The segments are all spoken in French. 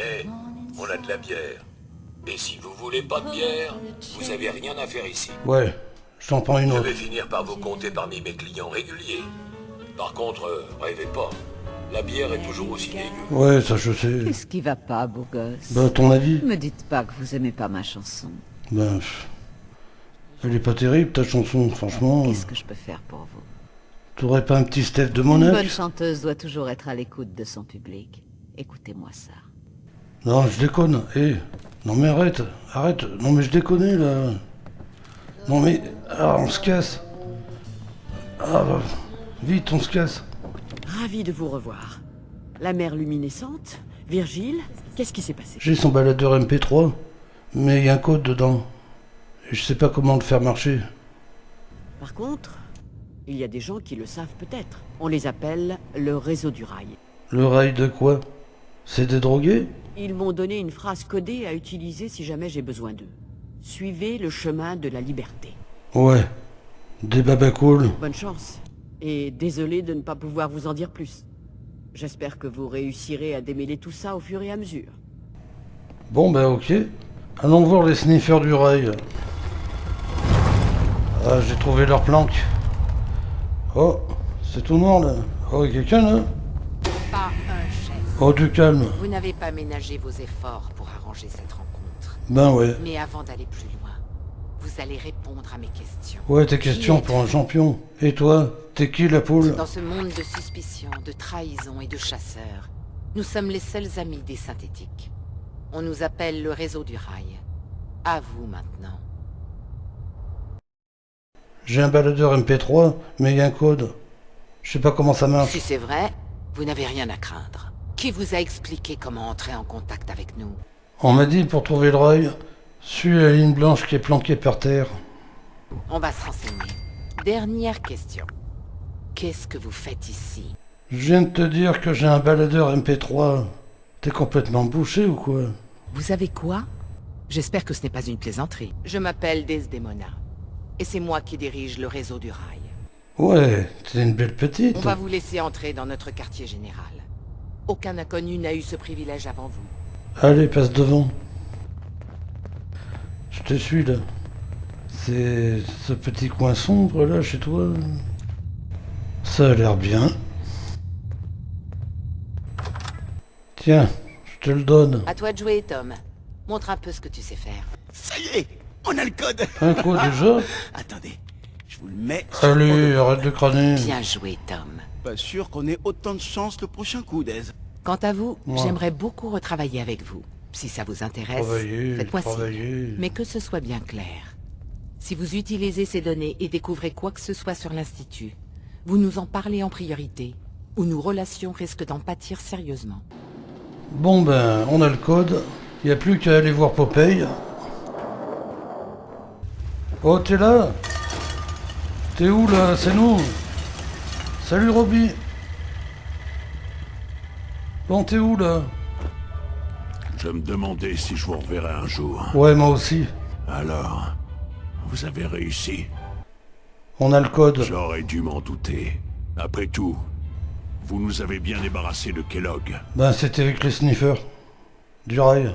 Eh, on a de la bière. Et si vous voulez pas de bière, vous avez rien à faire ici. Ouais, je t'en prends une Je autre. vais finir par vous compter parmi mes clients réguliers. Par contre, euh, rêvez pas. La bière est toujours aussi dégueu. Ouais, ça je sais. Qu'est-ce qui va pas, beau gosse Bah, ton avis Me dites pas que vous aimez pas ma chanson. Ben, pff, elle est pas terrible ta chanson, franchement. Qu'est-ce que je peux faire pour vous T'aurais pas un petit Steph de Une Monac bonne chanteuse doit toujours être à l'écoute de son public. Écoutez-moi ça. Non, je déconne. Eh, non mais arrête, arrête. Non mais je déconne là. Non mais, ah, on se casse. Ah, bah, vite, on se casse. Ravi de vous revoir. La mer luminescente Virgile Qu'est-ce qui s'est passé? J'ai son baladeur MP3, mais il y a un code dedans. Et je sais pas comment le faire marcher. Par contre, il y a des gens qui le savent peut-être. On les appelle le réseau du rail. Le rail de quoi? C'est des drogués? Ils m'ont donné une phrase codée à utiliser si jamais j'ai besoin d'eux. Suivez le chemin de la liberté. Ouais. Des babacools. Bonne chance. Et désolé de ne pas pouvoir vous en dire plus. J'espère que vous réussirez à démêler tout ça au fur et à mesure. Bon bah ok. Allons voir les sniffers du rail. Ah, j'ai trouvé leur planque. Oh, c'est tout noir là. Oh, y a quelqu'un là? Oh, du calme. Vous n'avez pas ménagé vos efforts pour arranger cette rencontre. Ben ouais. Mais avant d'aller plus loin, vous allez répondre à mes questions. Ouais, tes questions pour un champion. Et toi, t'es qui la poule Dans ce monde de suspicion, de trahison et de chasseurs, nous sommes les seuls amis des synthétiques. On nous appelle le réseau du rail. À vous maintenant. J'ai un baladeur MP3, mais il y a un code. Je sais pas comment ça marche. Si c'est vrai, vous n'avez rien à craindre. Qui vous a expliqué comment entrer en contact avec nous? On m'a dit pour trouver le rail, suis la ligne blanche qui est planquée par terre. On va se renseigner. Dernière question. Qu'est-ce que vous faites ici? Je viens de te dire que j'ai un baladeur MP3. T'es complètement bouché ou quoi? Vous avez quoi? J'espère que ce n'est pas une plaisanterie. Je m'appelle Desdemona. Et c'est moi qui dirige le réseau du rail. Ouais, t'es une belle petite. On va vous laisser entrer dans notre quartier général. Aucun inconnu n'a eu ce privilège avant vous. Allez, passe devant. Je te suis là. C'est ce petit coin sombre là chez toi Ça a l'air bien. Tiens, je te le donne. À toi de jouer, Tom. Montre un peu ce que tu sais faire. Ça y est, on a le code Un coup déjà Attendez, je vous le mets. le- arrête de crâner. Bien joué, Tom. Pas sûr qu'on ait autant de chance le prochain coup, Dez. Quant à vous, Ouais. j'aimerais beaucoup retravailler avec vous. Si ça vous intéresse, faites-moi signe. Mais que ce soit bien clair. Si vous utilisez ces données et découvrez quoi que ce soit sur l'Institut, vous nous en parlez en priorité, ou nos relations risquent d'en pâtir sérieusement. Bon ben, on a le code. Y a plus qu'à aller voir Popeye. Oh, t'es là? T'es où là? C'est nous Salut Roby Bon, t'es où là? Je me demandais si je vous reverrai un jour. Ouais, moi aussi. Alors, vous avez réussi? On a le code. J'aurais dû m'en douter. Après tout, vous nous avez bien débarrassé de Kellogg. Ben, c'était avec les sniffers. Du rail.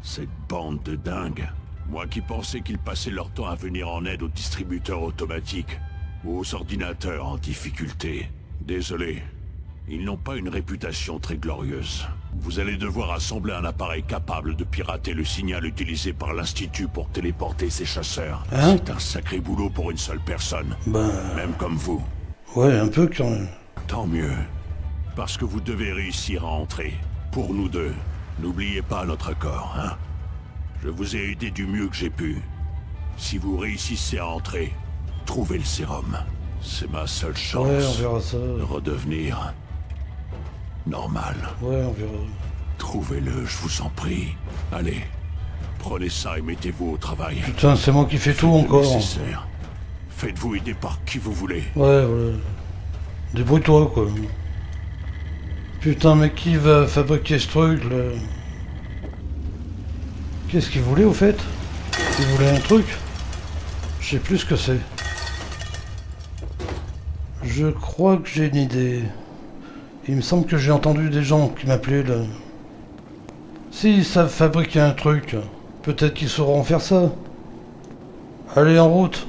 Cette bande de dingues. Moi qui pensais qu'ils passaient leur temps à venir en aide aux distributeurs automatiques aux ordinateurs en difficulté. Désolé, ils n'ont pas une réputation très glorieuse. Vous allez devoir assembler un appareil capable de pirater le signal utilisé par l'Institut pour téléporter ces chasseurs. Hein C'est un sacré boulot pour une seule personne, Ben, même comme vous. ouais, un peu quand même. Tant mieux. Parce que vous devez réussir à entrer. Pour nous deux. N'oubliez pas notre accord, hein Je vous ai aidé du mieux que j'ai pu. Si vous réussissez à entrer, trouvez le sérum. C'est ma seule chance Ouais, on verra ça. de redevenir normal. Ouais, on verra. Trouvez-le, je vous en prie. Allez, prenez ça et mettez-vous au travail. Putain, c'est moi qui fais tout Faites encore. Faites-vous aider par qui vous voulez. Ouais, ouais. Débrouille-toi, quoi. Putain, mais qui va fabriquer ce truc, là? Qu'est-ce qu'il voulait, au fait? Il voulait un truc? Je sais plus ce que c'est. Je crois que j'ai une idée. Il me semble que j'ai entendu des gens qui m'appelaient, là. S'ils savent fabriquer un truc, peut-être qu'ils sauront faire ça. Allez, en route